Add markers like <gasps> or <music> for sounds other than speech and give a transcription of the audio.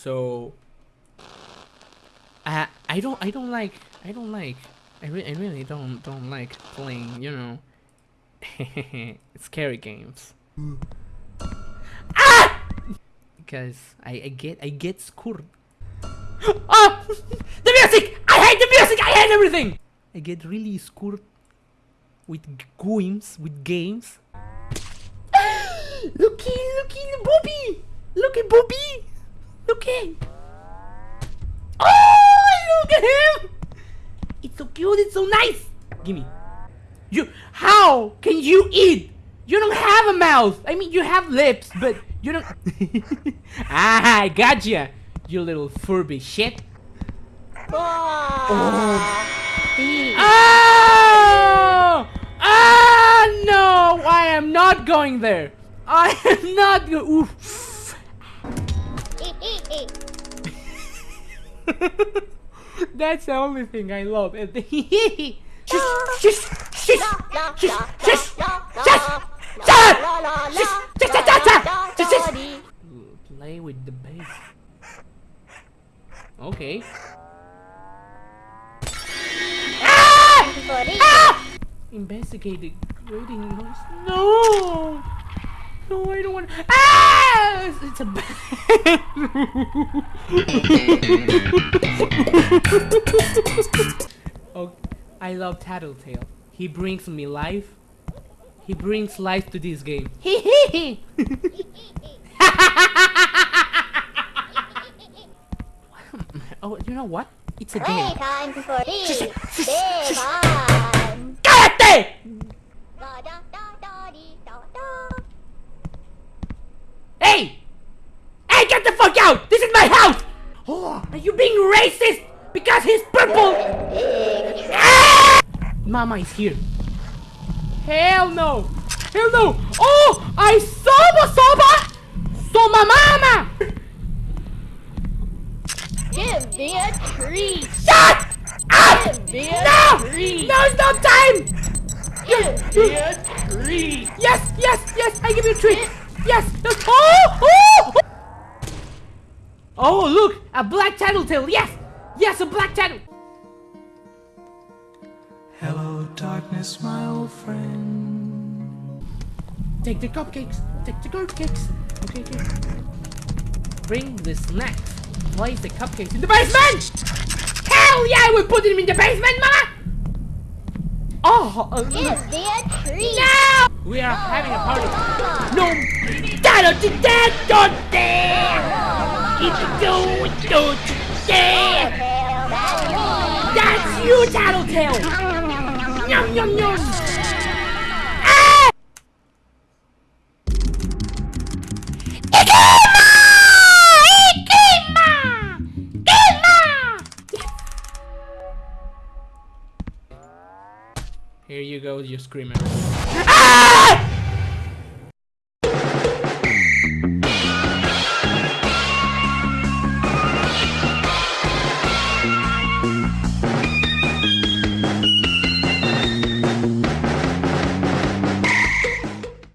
So I I don't I don't like I don't like I, I really don't don't like playing you know <laughs> scary games. ah! Because I I get I get scared. <gasps> Ah! <laughs> the music! I hate the music! I hate everything! I get really scared with games with games. <gasps> looky looky Bobby! Look at Bobby! Look at Oh, look at him! It's so cute, it's so nice! Gimme. You, how can you eat? You don't have a mouth! I mean, you have lips, but you don't... <laughs> ah, I gotcha! You little Furby shit. Oh! Ah, no! I am not going there! I am not Oof. That's the only thing I love. The shush, shush, shush, shush, shush, shush. Play with the bass. Okay. Ah! Investigate grading noise. No! No, I don't want. Ah! It's, it's a <laughs> oh, I love Tattletail. He brings me life. He brings life to this game. Hee hee hee! oh, you know what? It's a game. Playtime for thee, Devon. Cállate! Da Hey! Hey, get the fuck out! This is my house! Oh, are you being racist? Because he's purple! Ah! <laughs> Mama is here. Hell no! Hell no! Oh! I saw the soba soba! Soma mama! Give me a treat. Shut up! Give me a No! treat. No, it's not time! Give me a treat. Yes, yes, yes, I give you a treat! Yes! yes. Oh! Oh! Oh, look! A black Tattletail! Yes! Yes, a black tattle! Hello, darkness, my old friend. Take the cupcakes! Take the cupcakes! Okay, okay. Bring the snacks. Place the cupcakes in the basement! Hell yeah, I will put them in the basement, mama! Oh, uh, Give me a treat. no! We are having a party. No! That'll do that! Don't dare! It's do don't dare! That's you, Tattletail! Yum yum yum! Here you go, you screamer. Ah!